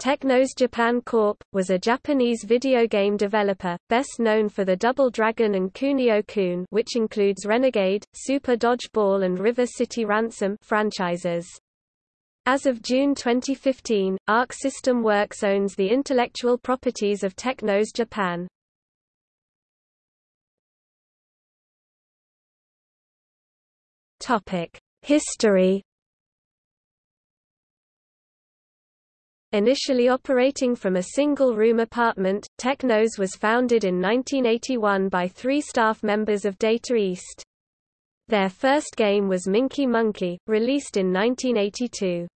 Technos Japan Corp. was a Japanese video game developer, best known for the Double Dragon and Kunio-kun which includes Renegade, Super Dodgeball and River City Ransom franchises. As of June 2015, Arc System Works owns the intellectual properties of Technos Japan. History Initially operating from a single-room apartment, Technos was founded in 1981 by three staff members of Data East. Their first game was Minky Monkey, released in 1982.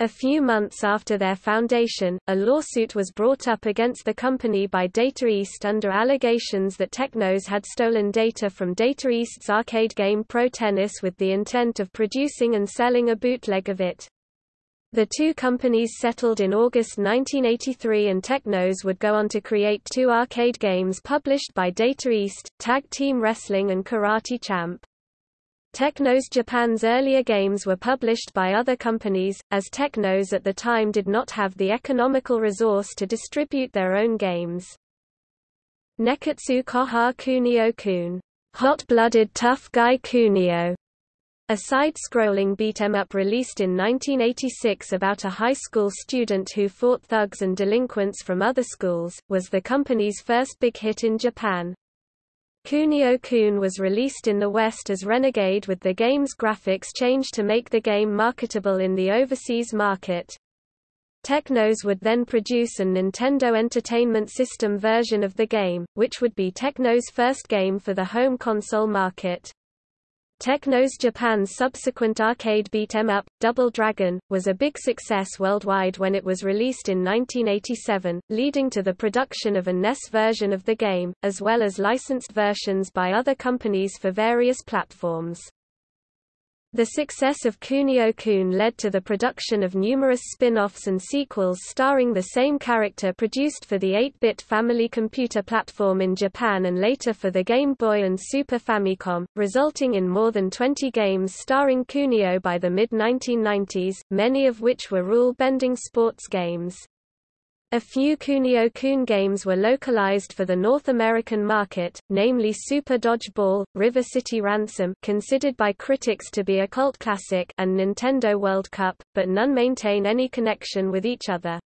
A few months after their foundation, a lawsuit was brought up against the company by Data East under allegations that Technos had stolen data from Data East's arcade game Pro Tennis with the intent of producing and selling a bootleg of it. The two companies settled in August 1983 and Technos would go on to create two arcade games published by Data East, Tag Team Wrestling and Karate Champ. Technos Japan's earlier games were published by other companies, as Technos at the time did not have the economical resource to distribute their own games. Neketsu Koha Kunio-kun, Hot-Blooded Tough Guy Kunio, a side-scrolling beat-em-up released in 1986 about a high school student who fought thugs and delinquents from other schools, was the company's first big hit in Japan. Kunio-kun was released in the West as Renegade with the game's graphics changed to make the game marketable in the overseas market. Technos would then produce a Nintendo Entertainment System version of the game, which would be Technos' first game for the home console market. Technos Japan's subsequent arcade beat-em-up, Double Dragon, was a big success worldwide when it was released in 1987, leading to the production of a NES version of the game, as well as licensed versions by other companies for various platforms. The success of Kunio-kun led to the production of numerous spin-offs and sequels starring the same character produced for the 8-bit Family Computer platform in Japan and later for the Game Boy and Super Famicom, resulting in more than 20 games starring Kunio by the mid-1990s, many of which were rule-bending sports games. A few Kunio-kun games were localized for the North American market, namely Super Dodgeball, River City Ransom considered by critics to be a cult classic and Nintendo World Cup, but none maintain any connection with each other.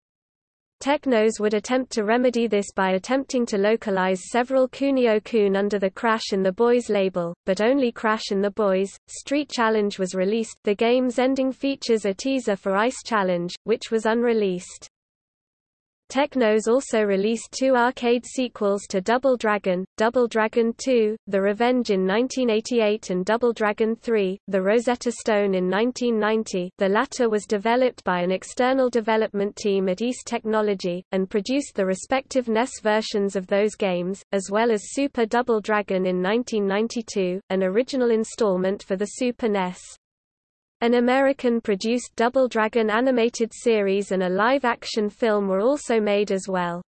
Technos would attempt to remedy this by attempting to localize several Kunio-kun under the Crash in the Boys label, but only Crash in the Boys. Street Challenge was released. The game's ending features a teaser for Ice Challenge, which was unreleased. Technos also released two arcade sequels to Double Dragon, Double Dragon 2, The Revenge in 1988 and Double Dragon 3, The Rosetta Stone in 1990 the latter was developed by an external development team at East Technology, and produced the respective NES versions of those games, as well as Super Double Dragon in 1992, an original installment for the Super NES. An American-produced Double Dragon animated series and a live-action film were also made as well.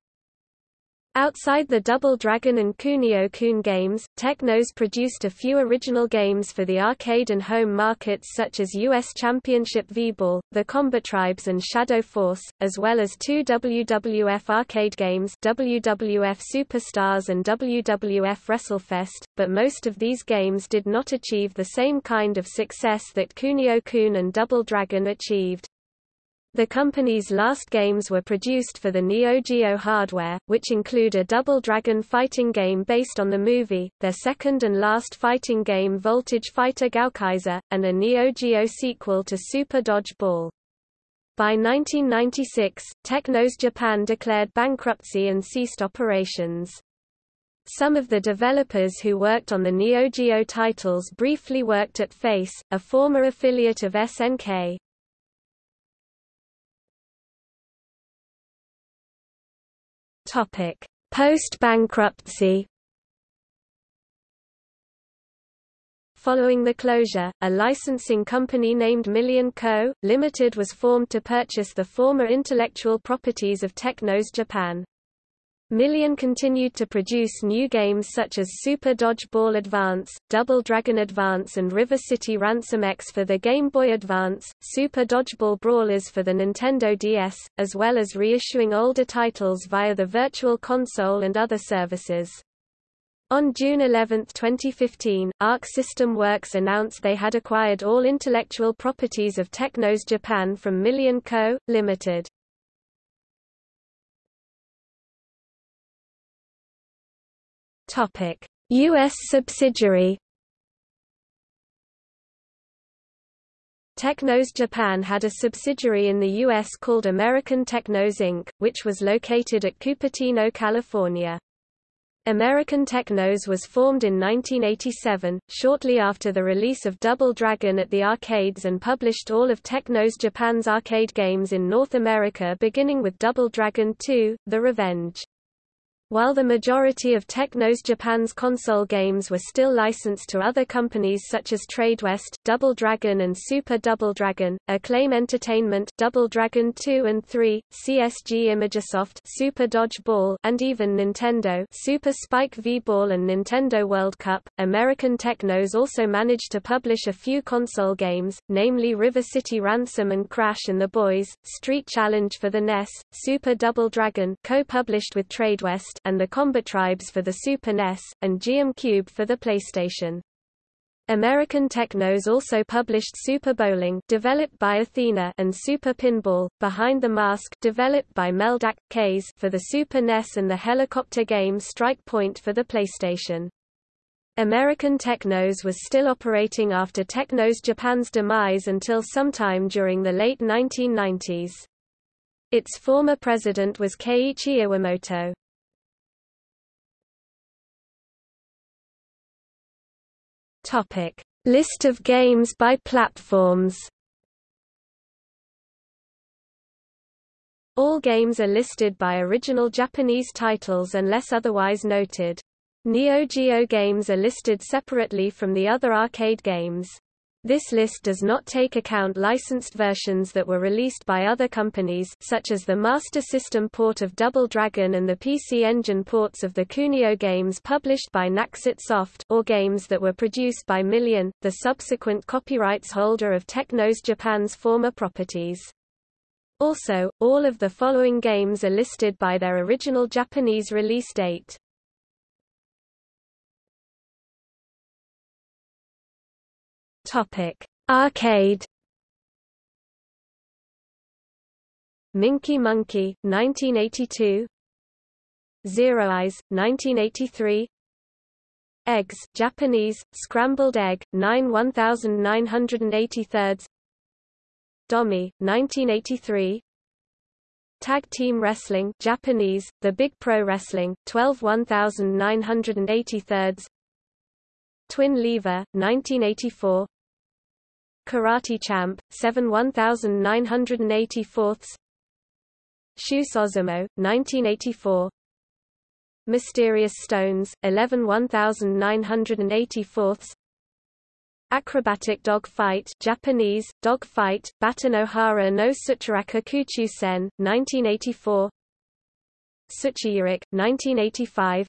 Outside the Double Dragon and Kunio-kun games, Technos produced a few original games for the arcade and home markets such as US Championship V-Ball, The Combat Tribes and Shadow Force, as well as two WWF arcade games WWF Superstars and WWF WrestleFest, but most of these games did not achieve the same kind of success that Kunio-kun and Double Dragon achieved. The company's last games were produced for the Neo Geo hardware, which include a Double Dragon fighting game based on the movie, their second and last fighting game Voltage Fighter Gowcaizer, and a Neo Geo sequel to Super Dodge Ball. By 1996, Technos Japan declared bankruptcy and ceased operations. Some of the developers who worked on the Neo Geo titles briefly worked at Face, a former affiliate of SNK. Post-bankruptcy. Following the closure, a licensing company named Million Co., Limited was formed to purchase the former intellectual properties of Technos Japan. Million continued to produce new games such as Super Dodgeball Advance, Double Dragon Advance and River City Ransom X for the Game Boy Advance, Super Dodgeball Brawlers for the Nintendo DS, as well as reissuing older titles via the Virtual Console and other services. On June 11, 2015, Arc System Works announced they had acquired all intellectual properties of Technos Japan from Million Co., Ltd. Topic: US subsidiary. Technos Japan had a subsidiary in the U.S. called American Technos Inc., which was located at Cupertino, California. American Technos was formed in 1987, shortly after the release of Double Dragon at the arcades and published all of Technos Japan's arcade games in North America beginning with Double Dragon 2, The Revenge. While the majority of Technos Japan's console games were still licensed to other companies such as Tradewest, Double Dragon and Super Double Dragon, Acclaim Entertainment, Double Dragon 2 and 3, CSG Imagesoft, Super Dodge Ball, and even Nintendo, Super Spike V-Ball and Nintendo World Cup, American Technos also managed to publish a few console games, namely River City Ransom and Crash and the Boys, Street Challenge for the NES, Super Double Dragon, co-published with Tradewest, and the Combat Tribes for the Super NES, and Geom Cube for the PlayStation. American Technos also published Super Bowling developed by Athena and Super Pinball, Behind the Mask developed by Meldac, Kays for the Super NES and the helicopter game Strike Point for the PlayStation. American Technos was still operating after Technos Japan's demise until sometime during the late 1990s. Its former president was Keiichi Iwamoto. Topic: List of games by platforms. All games are listed by original Japanese titles unless otherwise noted. Neo Geo games are listed separately from the other arcade games. This list does not take account licensed versions that were released by other companies such as the Master System port of Double Dragon and the PC Engine ports of the Kunio games published by Naxat Soft or games that were produced by Million, the subsequent copyrights holder of Technos Japan's former properties. Also, all of the following games are listed by their original Japanese release date. Topic: Arcade. Minky Monkey, 1982. Zero Eyes, 1983. Eggs, Japanese, scrambled egg, 9 1983. Domi, 1983. Tag Team Wrestling Japanese, The Big Pro Wrestling, 12 1983. Twin Lever, 1984 Karate Champ, 7 1984 Shu Sozumo, 1984 Mysterious Stones, 11 1984 Acrobatic Dog Fight Japanese, Dog Fight, Batanohara no Tsuchiraka Sen, 1984 Tsuchiyurik, 1985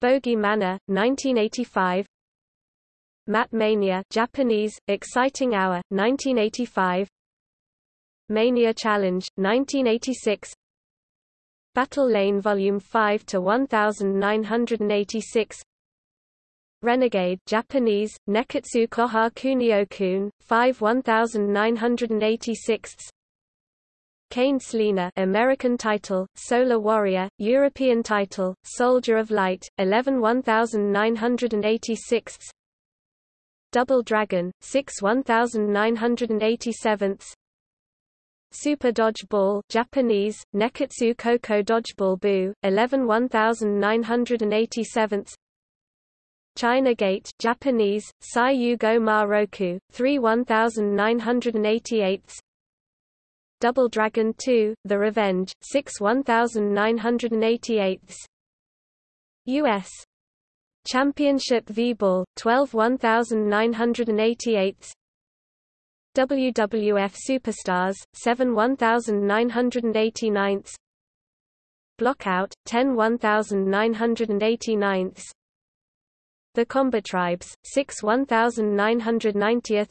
Bogey Manor, 1985 Mat Mania Japanese, Exciting Hour, 1985 Mania Challenge, 1986 Battle Lane Volume 5 to 1986 Renegade Japanese, Neketsu Koha Kunio-kun, 5 1986 Kane Sleena American title, Solar Warrior, European title, Soldier of Light, 11 1986 Double Dragon, 6 1987 Super Dodge Ball Japanese, Neketsu Koko Dodgeball Boo, 11 1987 China Gate Japanese, Sai Go Ma Roku, 3 1988 Double Dragon 2, The Revenge, 6 1988 U.S. Championship V-Ball, 12 1988 WWF Superstars, 7 1989 Blockout, 10 1989 The Combat Tribes, 6 1990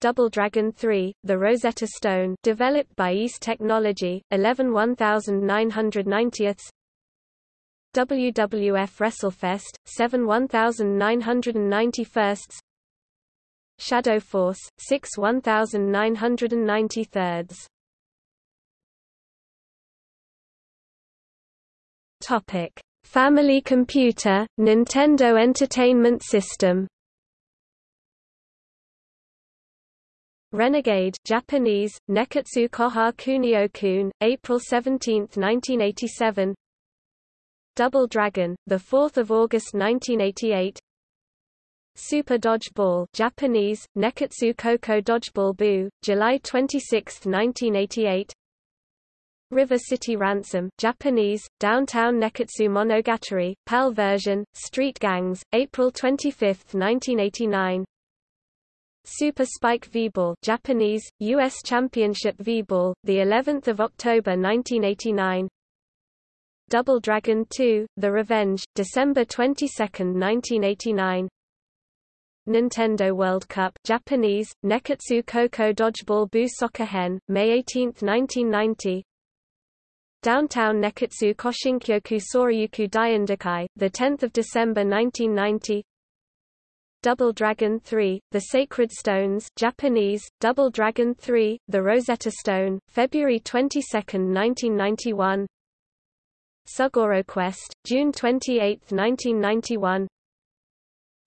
Double Dragon 3, the Rosetta Stone developed by East Technology, 11 1990 WWF WrestleFest, 7 1991 Shadow Force, 6 1993 Topic: Family Computer, Nintendo Entertainment System. Renegade Japanese, Neketsu Koha Kunio-kun, April 17, 1987 Double Dragon, 4 August 1988 Super Dodgeball Japanese, Neketsu Koko Dodgeball Boo, July 26, 1988 River City Ransom Japanese, Downtown Neketsu Monogatari, PAL version, Street Gangs, April 25, 1989 Super Spike V-Ball Japanese, U.S. Championship V-Ball, the 11th of October 1989 Double Dragon 2, The Revenge, December 22, 1989 Nintendo World Cup Japanese, Neketsu Koko Dodgeball Boo Soccer Hen, May 18, 1990 Downtown Neketsu Koshinkyoku Soryuku Daiendakai, the 10th of December 1990. Double Dragon 3, The Sacred Stones Japanese, Double Dragon 3, The Rosetta Stone, February 22, 1991 Sugoro Quest, June 28, 1991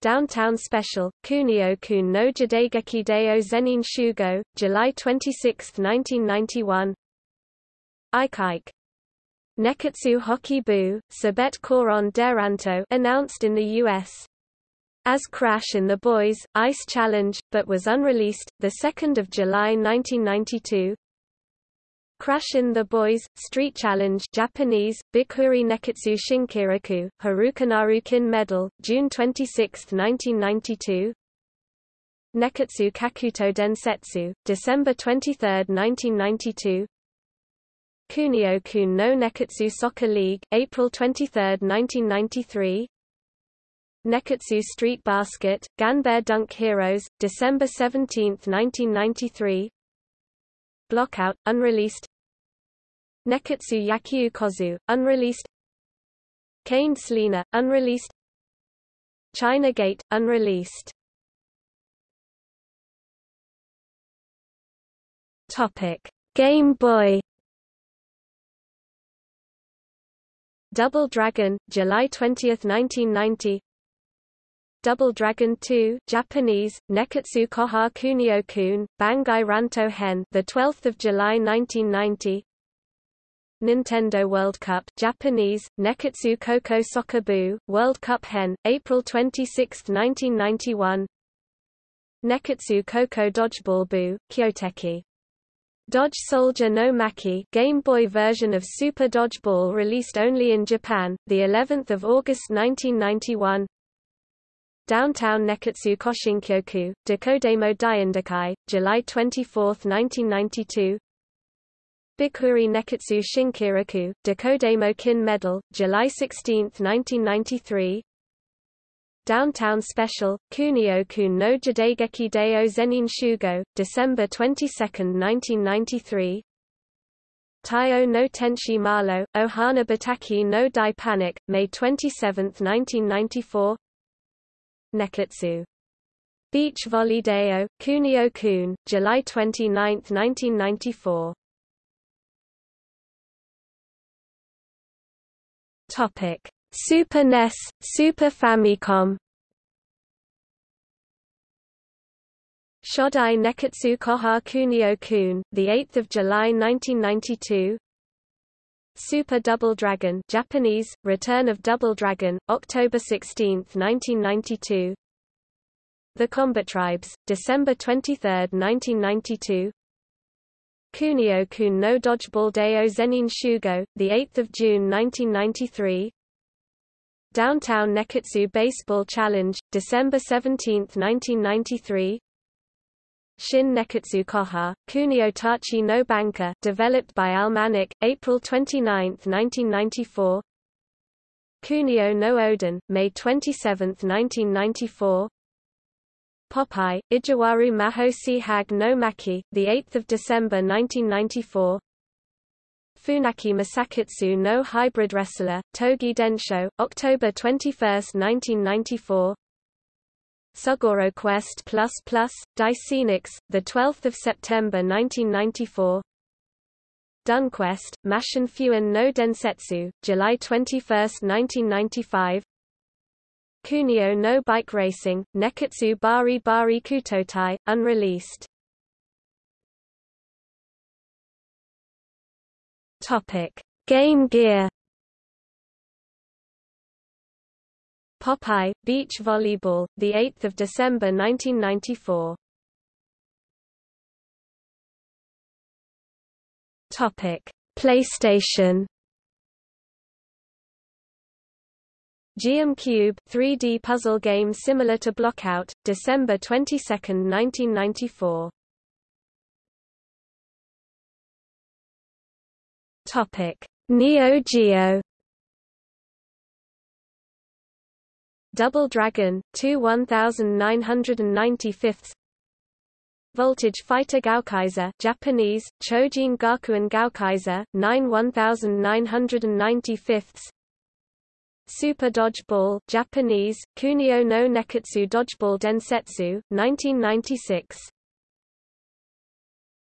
Downtown Special, Kunio-kun no Jidaigeki Deo Zenin Shugo, July 26, 1991 Ike Neketsu Hockey Boo, Sabet Koron Deranto announced in the U.S. as Crash in the Boys, Ice Challenge, but was unreleased, 2 July 1992 Crash in the Boys, Street Challenge Japanese, Bikuri Neketsu Shinkiraku, Harukanaru Kin Medal, June 26, 1992 Neketsu Kakuto Densetsu, December 23, 1992 Kunio-kun no Neketsu Soccer League, April 23, 1993 Neketsu Street Basket, Ganbare Dunk Heroes, December 17, 1993 Blockout, unreleased Neketsu Yakyu Kozu, unreleased. Kane Selena, unreleased. China Gate, unreleased. Topic: Game Boy. Double Dragon, July 20, 1990 Double Dragon 2 Japanese, Neketsu Koha Kunio-kun, Bangai Ranto Hen the 12th of July 1990 Nintendo World Cup Japanese, Neketsu Koko Soccer Boo, World Cup Hen, April 26, 1991 Neketsu Koko Dodgeball Boo, Kyoteki Dodge Soldier no Maki Game Boy version of Super Dodgeball released only in Japan, the 11th of August 1991. Downtown Neketsu Koshinkyoku, Dekodemo Daiendakai, July 24, 1992. Bikuri Neketsu Shinkiraku, Dekodemo Kin Medal, July 16, 1993. Downtown Special, Kunio-kun no Jidaigeki Deo Zenin Shugo, December 22, 1993 Taiyo no Tenshi Malo, Ohana Bataki no Dai Panic, May 27, 1994 Neketsu. Beach Volley Deo, Kunio-kun, July 29, 1994 Topic Super NES, Super Famicom Shodai Neketsu Koha Kunio-kun, the 8th of July 1992. Super Double Dragon, Japanese, Return of Double Dragon, October 16, 1992. The Combat Tribes, December 23, 1992. Kunio-kun no Dodgeball Deo Zenin Shugo, the 8th of June 1993. Downtown Neketsu Baseball Challenge, December 17, 1993 Shin Neketsu Koha, Kunio Tachi no Banka developed by Almanic, April 29, 1994 Kunio no Oden, May 27, 1994 Popeye, Ijiwaru Mahosi Hag no Maki, 8 December 1994 Funaki Masakatsu no Hybrid Wrestler, Togi Densho, October 21, 1994 Sugoro Quest Diceenix, 12 September 1994 Dunquest, Mashin Fuan no Densetsu, July 21, 1995 Kunio no Bike Racing, Neketsu Bari Bari Kutotai, unreleased. Topic: Game Gear. Popeye Beach Volleyball, the 8th of December 1994. Topic: PlayStation. Geom Cube 3D puzzle game similar to Blockout, December 22, 1994. Topic: Neo Geo. Double Dragon 2 1995 Voltage Fighter Gowcaizer Japanese Chojin Gakuen Gowcaizer 9 1995 Super Dodgeball Japanese, Kunio no Neketsu Dodgeball Densetsu, 1996